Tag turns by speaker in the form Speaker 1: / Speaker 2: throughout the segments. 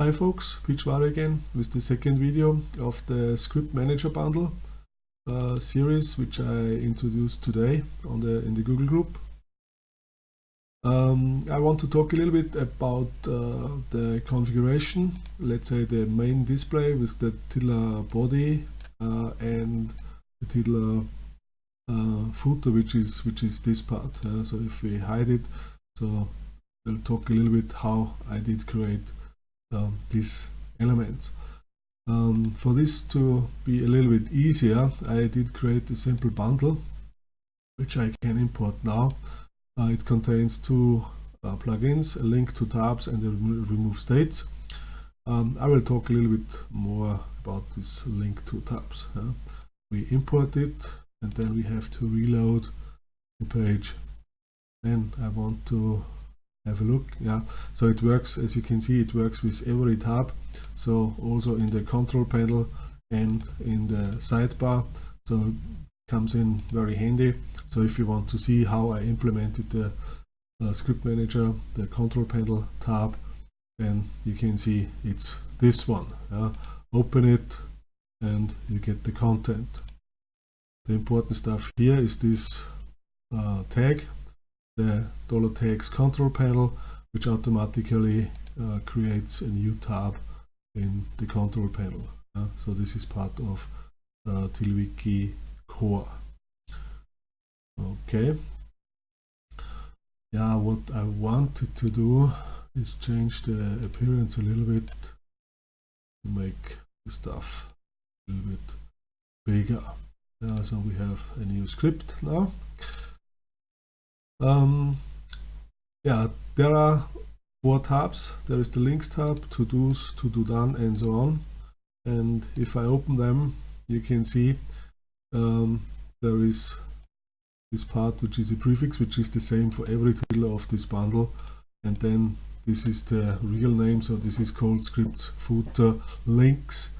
Speaker 1: Hi folks, Peachwari again with the second video of the Script Manager Bundle uh, series which I introduced today on the in the Google group. Um, I want to talk a little bit about uh, the configuration, let's say the main display with the Tiddler body uh, and the Tiddler uh, footer which is which is this part. Uh, so if we hide it, so we'll talk a little bit how I did create um, these elements. Um, for this to be a little bit easier, I did create a simple bundle which I can import now. Uh, it contains two uh, plugins, a link to tabs and a remove states. Um, I will talk a little bit more about this link to tabs. We import it and then we have to reload the page. Then I want to have a look yeah. So it works as you can see it works with every tab. So also in the control panel and in the sidebar. So it comes in very handy. So if you want to see how I implemented the uh, script manager the control panel tab then you can see it's this one yeah? open it and you get the content. The important stuff here is this uh, tag the $tags control panel which automatically uh, creates a new tab in the control panel. Uh, so this is part of uh, TiddlyWiki core. Okay. Yeah, what I wanted to do is change the appearance a little bit to make the stuff a little bit bigger. Uh, so we have a new script now. Um, yeah, there are four tabs. There is the links tab, to do's, to do done, and so on. And if I open them, you can see um, there is this part which is a prefix, which is the same for every title of this bundle. And then this is the real name, so this is called scripts footer links.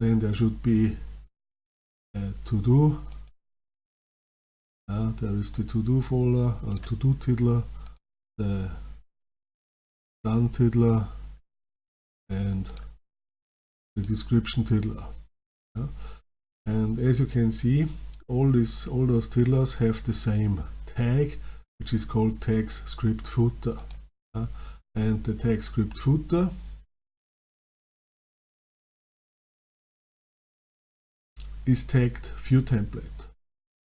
Speaker 1: Then there should be a to do uh, there is the to-do folder, uh, to-do tiddler, the done tiddler, and the description tiddler. Yeah? And as you can see, all these all those tiddlers have the same tag, which is called tags script footer. Yeah? And the tag script footer is tagged view template.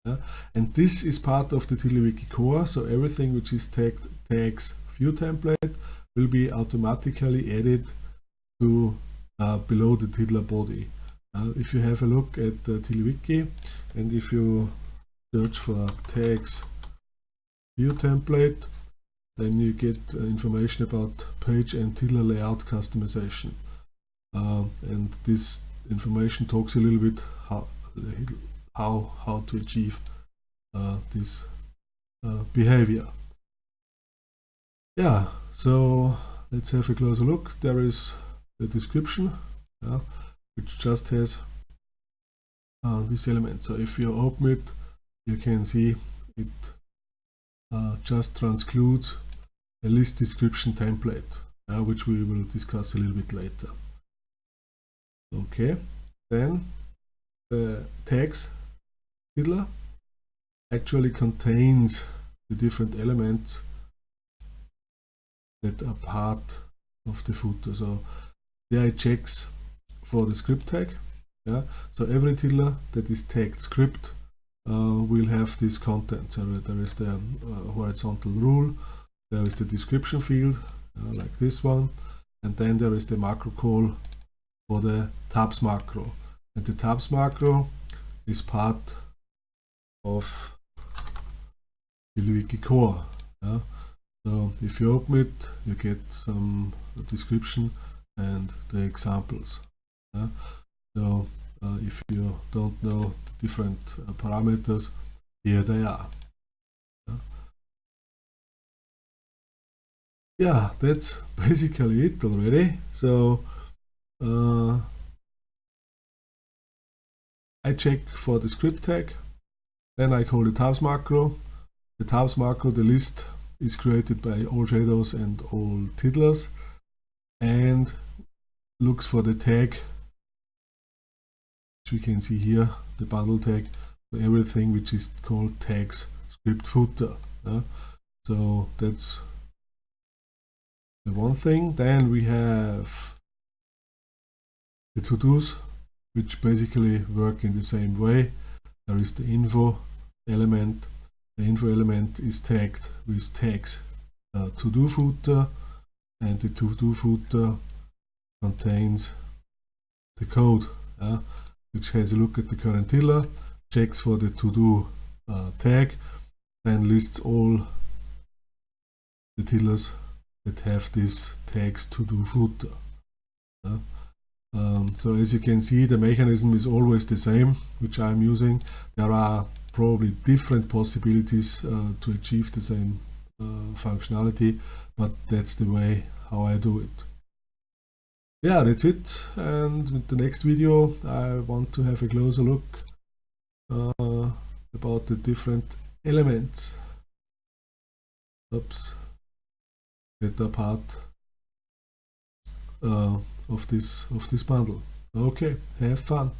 Speaker 1: Yeah? And this is part of the TiddlyWiki core, so everything which is tagged tags view template will be automatically added to uh, below the Tiddler body. Uh, if you have a look at the TiddlyWiki and if you search for tags view template, then you get uh, information about page and Tiddler layout customization. Uh, and this information talks a little bit how how how to achieve uh, this uh, behavior. Yeah, so let's have a closer look. There is the description, yeah, which just has uh, this element. So if you open it, you can see it uh, just transcludes a list description template, which we will discuss a little bit later. Okay, then the tags Tiddler actually contains the different elements that are part of the footer. So there it checks for the script tag. Yeah. So every tiddler that is tagged script uh, will have this content. So there is the uh, horizontal rule, there is the description field, uh, like this one, and then there is the macro call for the tabs macro. And the tabs macro is part of the core. Yeah? So if you open it, you get some description and the examples. Yeah? So uh, if you don't know the different uh, parameters, here they are. Yeah? yeah, that's basically it already. So uh, I check for the script tag then I call the tabs macro. The tabs macro, the list is created by all shadows and all tiddlers. And looks for the tag which we can see here the bundle tag so everything which is called tags script footer so that's the one thing then we have the to-dos which basically work in the same way there is the info element. The info element is tagged with tags. Uh, to-do footer and the to-do footer contains the code uh, which has a look at the current tiddler checks for the to-do uh, tag and lists all the tiddlers that have this tags to-do footer so as you can see the mechanism is always the same which I'm using. There are probably different possibilities uh, to achieve the same uh, functionality but that's the way how I do it. Yeah that's it. And with the next video I want to have a closer look uh, about the different elements. Oops. That part uh, of this of this bundle. Okay have fun